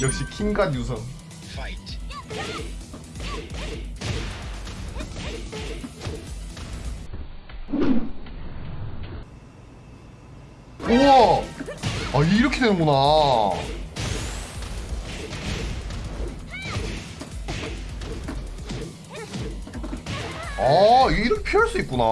역시 킹갓 유성. 우와! 아 이렇게 되는구나. 아 이렇게 피할 수 있구나.